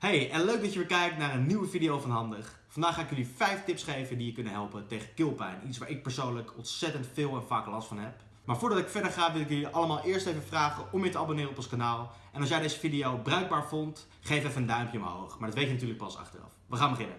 Hey, en leuk dat je weer kijkt naar een nieuwe video van Handig. Vandaag ga ik jullie 5 tips geven die je kunnen helpen tegen keelpijn. Iets waar ik persoonlijk ontzettend veel en vaak last van heb. Maar voordat ik verder ga wil ik jullie allemaal eerst even vragen om je te abonneren op ons kanaal. En als jij deze video bruikbaar vond, geef even een duimpje omhoog. Maar dat weet je natuurlijk pas achteraf. We gaan beginnen.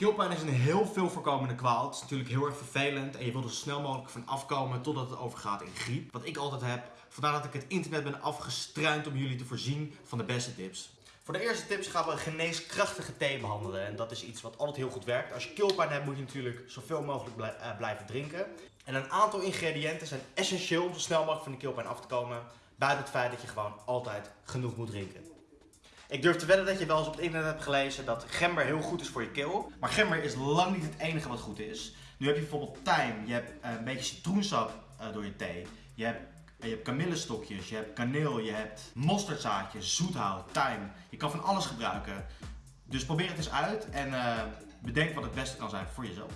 Keelpijn is een heel veel voorkomende kwaal. Het is natuurlijk heel erg vervelend en je wilt er zo snel mogelijk van afkomen totdat het overgaat in griep. Wat ik altijd heb. Vandaar dat ik het internet ben afgestruind om jullie te voorzien van de beste tips. Voor de eerste tips gaan we een geneeskrachtige thee behandelen. En dat is iets wat altijd heel goed werkt. Als je keelpijn hebt moet je natuurlijk zoveel mogelijk eh, blijven drinken. En een aantal ingrediënten zijn essentieel om zo snel mogelijk van de keelpijn af te komen. Buiten het feit dat je gewoon altijd genoeg moet drinken. Ik durf te wedden dat je wel eens op het internet hebt gelezen dat gember heel goed is voor je keel. Maar gember is lang niet het enige wat goed is. Nu heb je bijvoorbeeld tijm, je hebt eh, een beetje citroensap eh, door je thee. Je hebt, je hebt kamillestokjes, je hebt kaneel, je hebt mosterdzaadjes, zoethout, tijm. Je kan van alles gebruiken. Dus probeer het eens uit en eh, bedenk wat het beste kan zijn voor jezelf.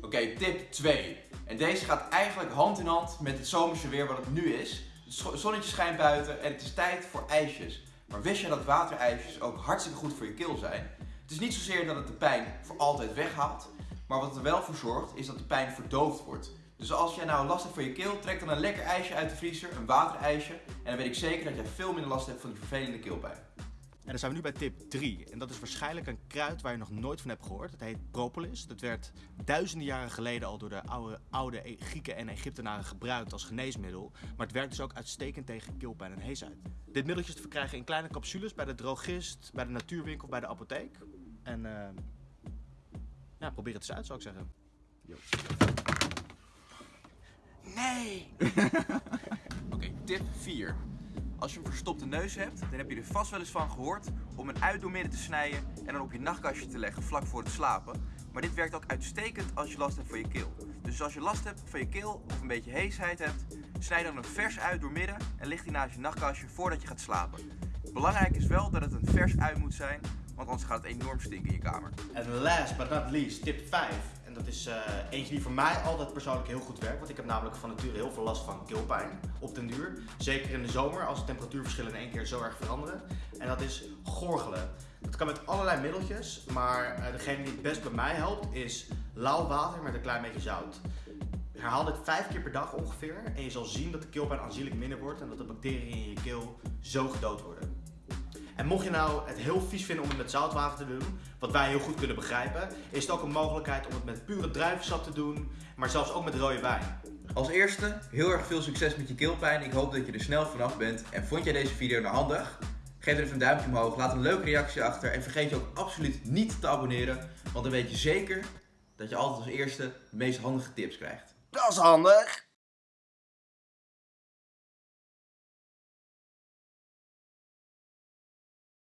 Oké, tip 2. En deze gaat eigenlijk hand in hand met het zomerse weer wat het nu is. Het zonnetje schijnt buiten en het is tijd voor ijsjes. Maar wist je dat waterijsjes ook hartstikke goed voor je keel zijn? Het is niet zozeer dat het de pijn voor altijd weghaalt, maar wat er wel voor zorgt is dat de pijn verdoofd wordt. Dus als jij nou last hebt van je keel, trek dan een lekker ijsje uit de vriezer, een waterijsje. En dan weet ik zeker dat jij veel minder last hebt van die vervelende keelpijn. En dan zijn we nu bij tip 3. En dat is waarschijnlijk een kruid waar je nog nooit van hebt gehoord. Het heet propolis. Dat werd duizenden jaren geleden al door de oude, oude Grieken en Egyptenaren gebruikt als geneesmiddel. Maar het werkt dus ook uitstekend tegen keelpijn en heesheid. Dit middeltje is te verkrijgen in kleine capsules bij de drogist, bij de natuurwinkel, bij de apotheek. En eh, ja, probeer het eens uit zou ik zeggen. Nee! Oké, tip 4. Als je een verstopte neus hebt, dan heb je er vast wel eens van gehoord om een ui door midden te snijden en dan op je nachtkastje te leggen vlak voor het slapen. Maar dit werkt ook uitstekend als je last hebt van je keel. Dus als je last hebt van je keel of een beetje heesheid hebt, snijd dan een vers ui door midden en lig die naast je nachtkastje voordat je gaat slapen. Belangrijk is wel dat het een vers ui moet zijn, want anders gaat het enorm stinken in je kamer. En last but not least, tip 5. Dat is eh, eentje die voor mij altijd persoonlijk heel goed werkt. Want ik heb namelijk van nature heel veel last van keelpijn op den duur. Zeker in de zomer als de temperatuurverschillen in één keer zo erg veranderen. En dat is gorgelen. Dat kan met allerlei middeltjes. Maar eh, degene die het best bij mij helpt is lauw water met een klein beetje zout. Herhaal dit vijf keer per dag ongeveer. En je zal zien dat de keelpijn aanzienlijk minder wordt. En dat de bacteriën in je keel zo gedood worden. En mocht je nou het heel vies vinden om het met zoutwater te doen, wat wij heel goed kunnen begrijpen, is het ook een mogelijkheid om het met pure druivensap te doen, maar zelfs ook met rode wijn. Als eerste, heel erg veel succes met je keelpijn. Ik hoop dat je er snel vanaf bent. En vond jij deze video nou handig? Geef er even een duimpje omhoog, laat een leuke reactie achter. En vergeet je ook absoluut niet te abonneren. Want dan weet je zeker dat je altijd als eerste de meest handige tips krijgt. Dat is handig!